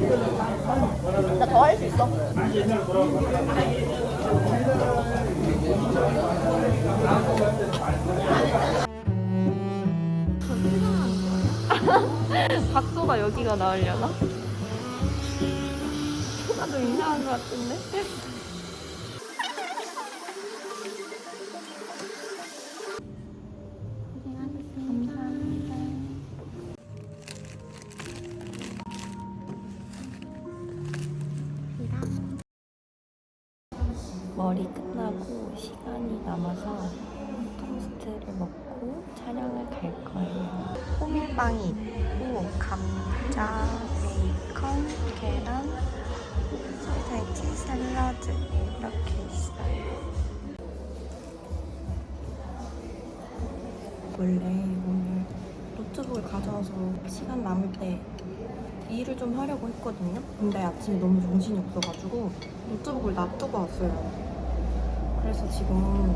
이거? 나더 할 수 있어. 각도가 여기가 나으려나? 나도 이상한 것 같은데? 머리 끝나고 시간이 남아서 토스트를 먹고 촬영을 갈 거예요. 호밀빵이 있고 감자, 베이컨, 계란, 소세지, 샐러드 이렇게 있어요. 원래 오늘 노트북을 가져와서 시간 남을 때 일을 좀 하려고 했거든요. 근데 아침에 너무 정신이 없어가지고 노트북을 놔두고 왔어요. 그래서 지금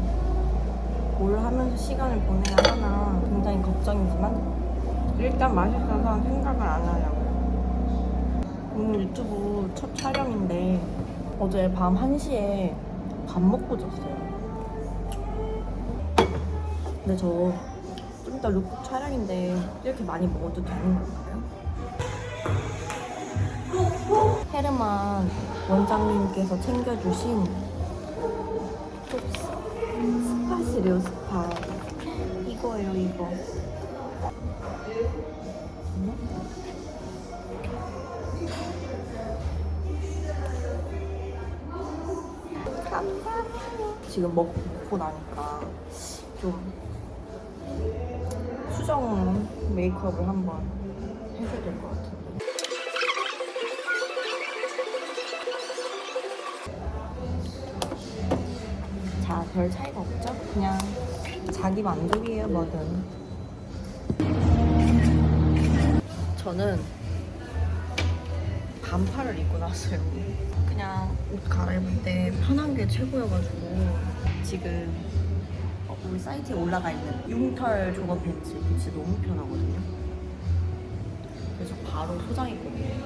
뭘 하면서 시간을 보내야 하나 굉장히 걱정이지만 일단 맛있어서 생각을 안 하려고요. 오늘 유튜브 첫 촬영인데 어제 밤 1시에 밥 먹고 잤어요. 근데 저 좀 이따 루프 촬영인데 이렇게 많이 먹어도 되는 건가요? 헤르만 원장님께서 챙겨주신 스팟이래요 스팟 이거예요 이거. 지금 먹고 나니까 좀 수정 메이크업을 한번 해줘야 될 것 같은데. 자, 별 차이가 없죠? 그냥 자기 만족이에요, 뭐든. 저는 반팔을 입고 나왔어요. 그냥 옷 갈아입을 때 편한 게 최고여가지고 지금 어, 우리 사이트에 올라가 있는 융털 조거 팬츠 진짜 너무 편하거든요. 그래서 바로 소장했거든요.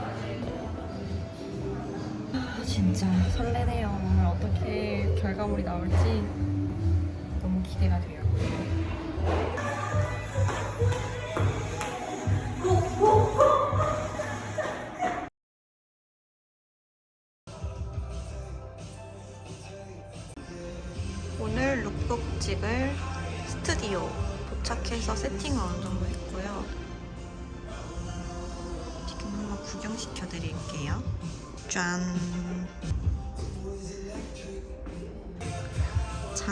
아, 진짜 설레네요. 오늘 어떻게 결과물이 나올지 기대가 돼요. 오늘 룩북 찍을 스튜디오 도착해서 세팅을 어느 정도 했고요. 지금 한번 구경시켜 드릴게요. 짠!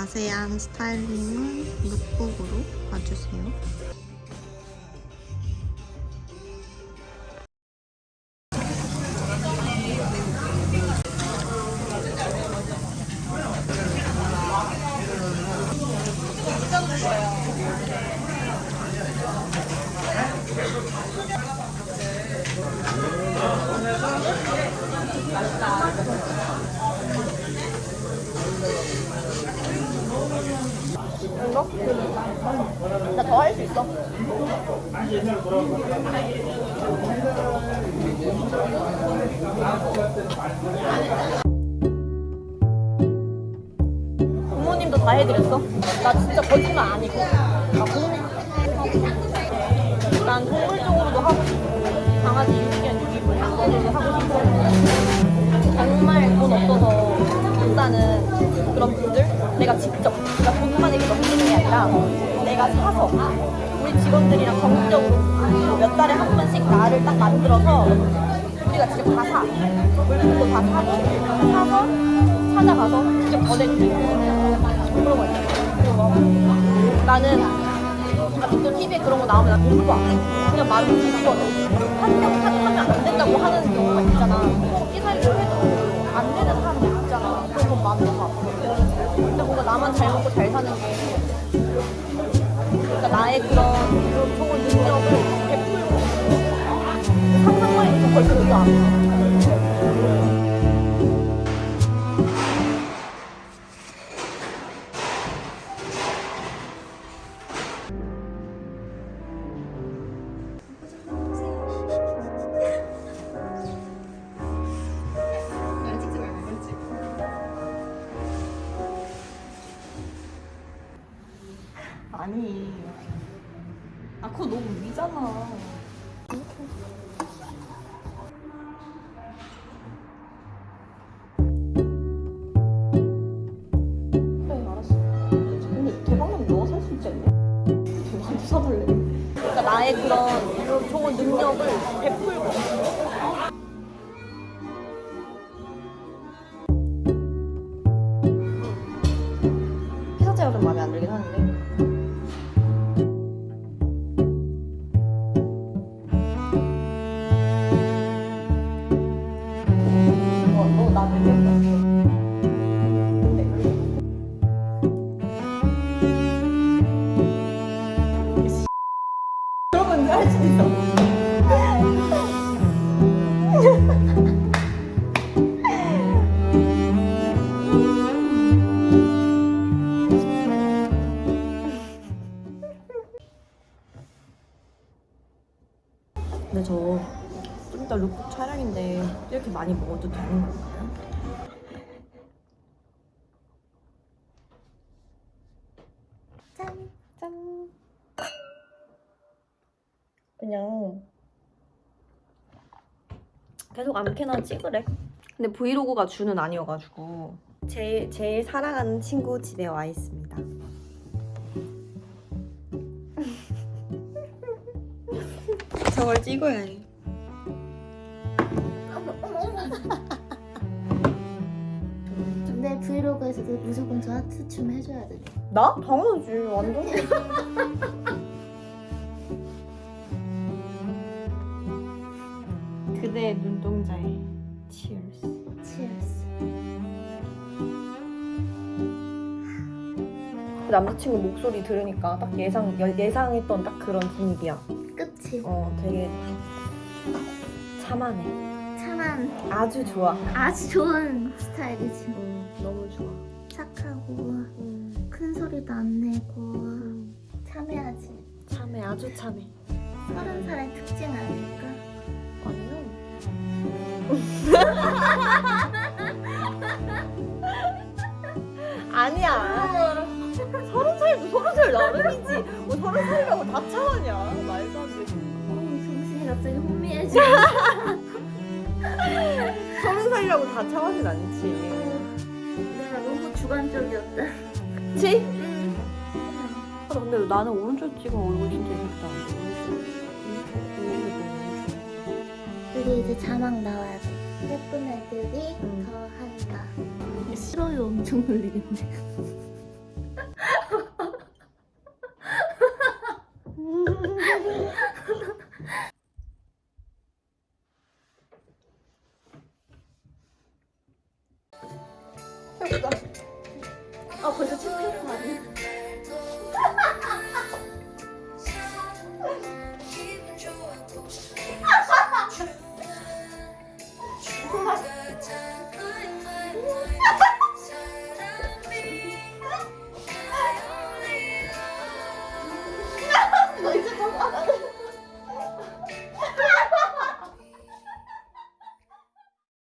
자세한 스타일링은 룩북으로 봐주세요. 이거? 나 더 할 수 있어. 부모님도 다 해드렸어? 나 진짜 거짓말 아니고. 나 공, 난 동물 쪽으로도 하고 싶고, 강아지 유기견 유기물 거 하고 싶고. 정말 돈 없어서 못 사는 그런 분들 내가 직접 그러니까 돈만 아니라 내가 사서 우리 직원들이랑 정기적으로 몇 달에 한 번씩 나를 딱 만들어서 우리가 직접 다 사. 물품도 다 사고 사서 찾아가서 직접 보내주고 그런 거 있잖아. 그리고 뭐 나는 또 TV에 그런 거 나오면 나 공부 안 해. 그냥 말을 듣거든. 한명 탓하면 안 된다고 하는 경우가 있잖아. 기사를 해도 안 되는 사람들 있잖아. 그런 건 마음이 너무 아파. 근데 뭔가 나만 잘 먹고 잘 사는 게 나의 그런 좋은 능력을 베풀고 상상만 해도 벌써 너무 아파. 위잖아. 그래 알았어. 근데 대박나면 너가 살 수 있지 않냐? 나한테 사달래. 그러니까 나의 그런 좋은 능력을 베풀고. 근데 저 좀 이따 룩북 촬영인데 이렇게 많이 먹어도 되는 건가요? 짠! 짠! 그냥 계속 아무렇게나 찍으래. 근데 브이로그가 주는 아니어가지고 제일, 제일 사랑하는 친구 집에 와 있습니다. 저걸 찍어야 해. 근데 브이로그에서도 무조건 저 하트 춤 해줘야 돼. 나? 당연하지. 완전. 그대의 눈동자에 Cheers. 치얼스. 그 남자친구 목소리 들으니까 딱 예상 예- 예상했던 딱 그런 분위기야. 끝이. 어, 되게 참하네. 참한 아주 좋아. 아주 좋은 스타일이지. 음, 너무 좋아. 착하고 음, 큰 소리도 안 내고 음, 참해하지. 참해, 아주 참해. 서른 살의 특징 아닐까? 아니요. 아니야. 서른 살도 서른 살 나름이지. 뭐 서른 살이라고 다 참았냐? 말도 안 되지. 어우 정신이 갑자기 혼미해져. 서른 살이라고 다 참하진 않지. 내가 너무 주관적이었다. 그치? 응. 아, 근데 나는 오른쪽 찍으면 얼굴 진짜 예쁘다. 우리 이제 자막 나와야 돼. 예쁜 애들이 응. 더 한다. 싫어요 엄청 놀리겠네. 아 벌써 아니야?